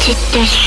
to